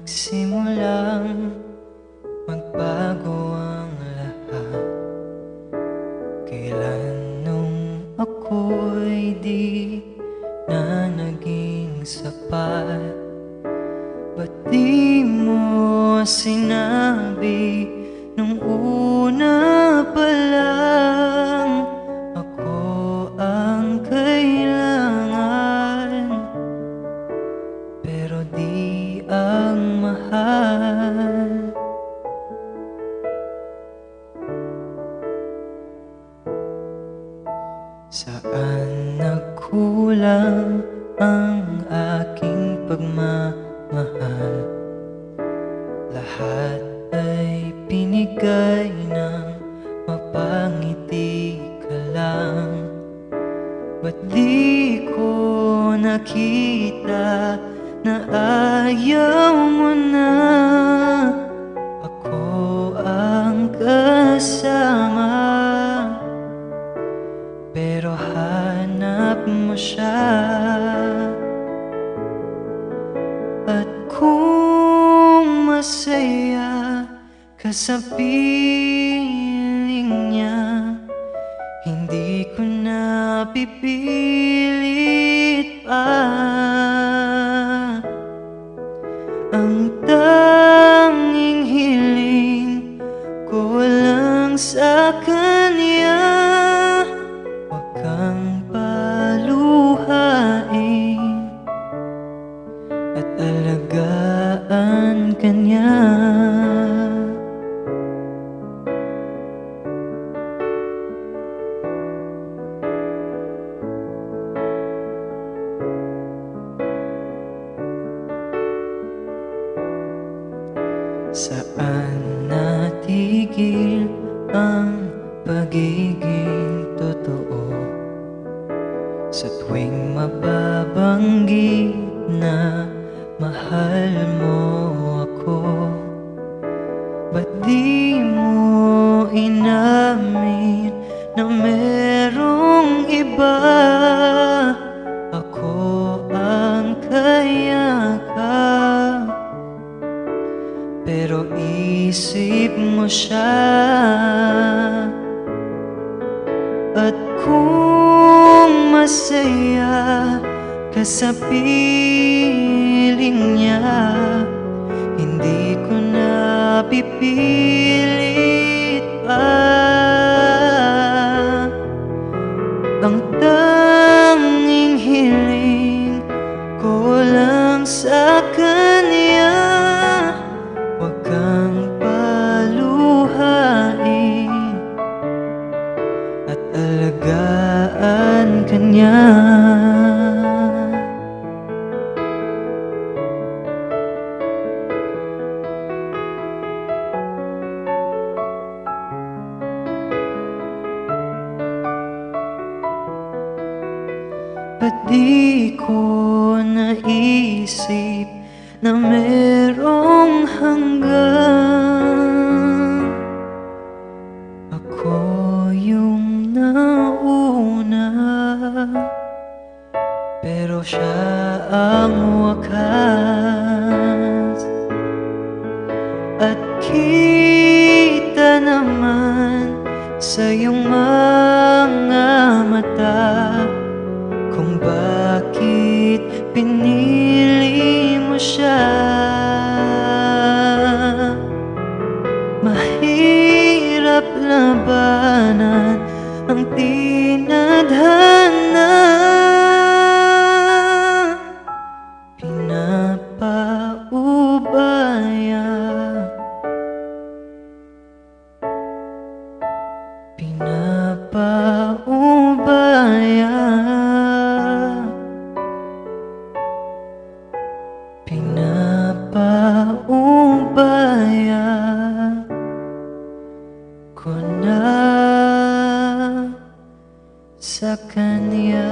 Nagsimulang magbago ang lahat. Kailan nung ako'y di na naging sapat? Ba't di mo sinabi nung una pa lang ang aking pagmamahal. Lahat ay pinigay ng mapangiti ka lang. Ba't di ko nakita na ayaw mo na? Ako ang kasama. Pero hanap mo siya sa piling niya Hindi ko na pipilit pa. Ang tanging hiling ko lang sa kanya Saan natigil ang pagiging totoo? Sa tuwing mababanggit na mahal mo At kung masaya ka sa piling niya Hindi ko na pipilit pa. Ang tanging hiling ko lang sa kanya Ba't di ko naisip na merong hanggang Ako yung nauna Pero siya ang wakas. At kita naman sa iyong mga mata bakit pinili mo siya Pinapaumbaya ko na sa kanya.